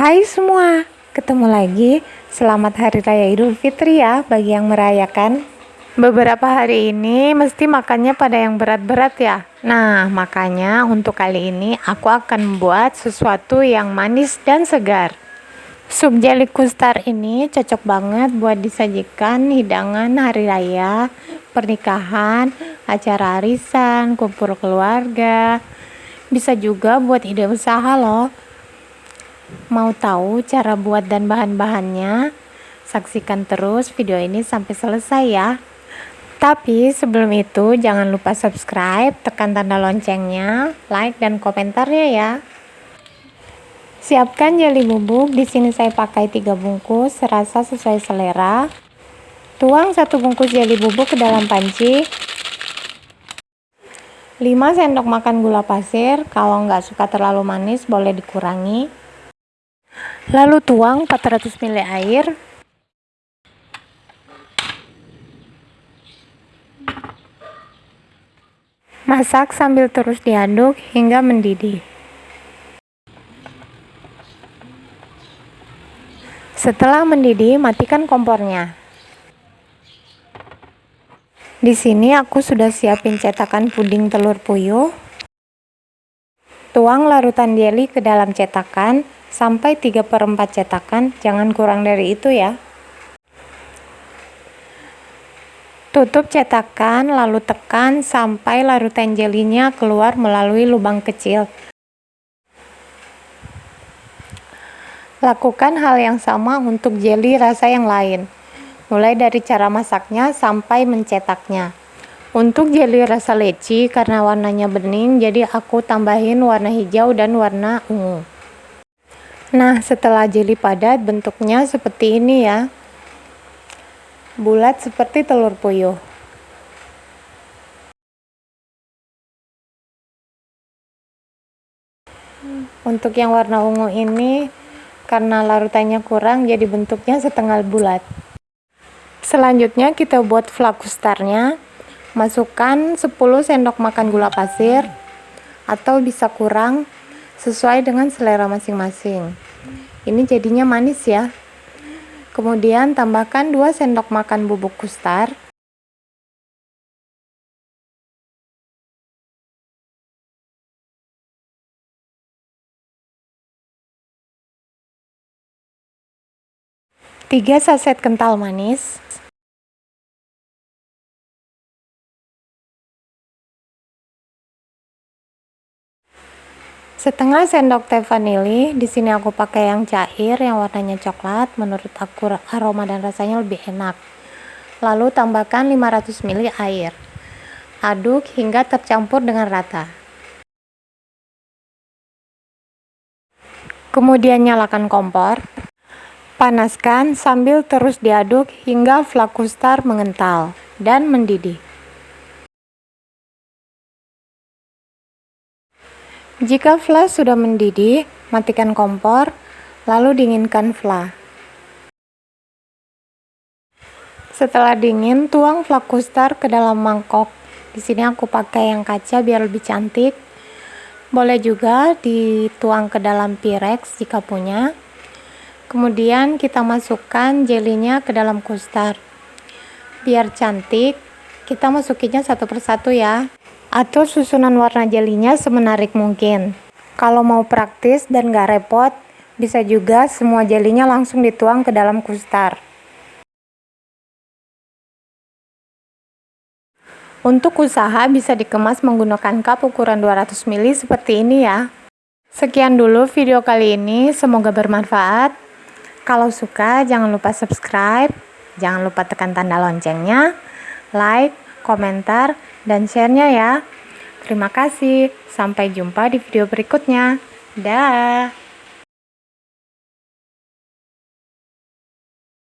Hai semua, ketemu lagi. Selamat Hari Raya Idul Fitri ya bagi yang merayakan. Beberapa hari ini mesti makannya pada yang berat-berat ya. Nah, makanya untuk kali ini aku akan membuat sesuatu yang manis dan segar. Sup jeli kustar ini cocok banget buat disajikan hidangan hari raya, pernikahan, acara arisan, kumpul keluarga. Bisa juga buat ide usaha loh. Mau tahu cara buat dan bahan-bahannya? Saksikan terus video ini sampai selesai ya. Tapi sebelum itu jangan lupa subscribe, tekan tanda loncengnya, like dan komentarnya ya. Siapkan jeli bubuk. Di sini saya pakai 3 bungkus, serasa sesuai selera. Tuang satu bungkus jeli bubuk ke dalam panci. 5 sendok makan gula pasir. Kalau nggak suka terlalu manis, boleh dikurangi. Lalu tuang 400 ml air. Masak sambil terus diaduk hingga mendidih. Setelah mendidih, matikan kompornya. Di sini aku sudah siapin cetakan puding telur puyuh. Tuang larutan jelly ke dalam cetakan sampai 3 per 4 cetakan, jangan kurang dari itu ya. Tutup cetakan lalu tekan sampai larutan jelinya keluar melalui lubang kecil. Lakukan hal yang sama untuk jeli rasa yang lain, mulai dari cara masaknya sampai mencetaknya. Untuk jeli rasa leci, karena warnanya bening, jadi aku tambahin warna hijau dan warna ungu. Nah, setelah jeli padat, bentuknya seperti ini ya. Bulat seperti telur puyuh. Untuk yang warna ungu ini, karena larutannya kurang, jadi bentuknya setengah bulat. Selanjutnya kita buat flakustarnya masukkan 10 sendok makan gula pasir atau bisa kurang sesuai dengan selera masing-masing. Ini jadinya manis ya. Kemudian tambahkan 2 sendok makan bubuk kustar. Tiga saset kental manis setengah sendok teh vanili di sini aku pakai yang cair yang warnanya coklat. Menurut aku aroma dan rasanya lebih enak. Lalu tambahkan 500 ml air. Aduk hingga tercampur dengan rata. Kemudian nyalakan kompor. Panaskan sambil terus diaduk hingga flakustar mengental dan mendidih Jika flash sudah mendidih, matikan kompor, lalu dinginkan fla. Setelah dingin, tuang flakustar ke dalam mangkok. Di sini aku pakai yang kaca biar lebih cantik. Boleh juga dituang ke dalam pirex jika punya. Kemudian kita masukkan jelinya ke dalam kustar. Biar cantik, kita masukinnya satu persatu ya atau susunan warna jelinya semenarik mungkin. Kalau mau praktis dan gak repot, bisa juga semua jelinya langsung dituang ke dalam kustar. Untuk usaha bisa dikemas menggunakan cup ukuran 200 ml seperti ini ya. Sekian dulu video kali ini, semoga bermanfaat. Kalau suka jangan lupa subscribe, jangan lupa tekan tanda loncengnya, like, komentar, dan share-nya ya. Terima kasih, sampai jumpa di video berikutnya. Dah.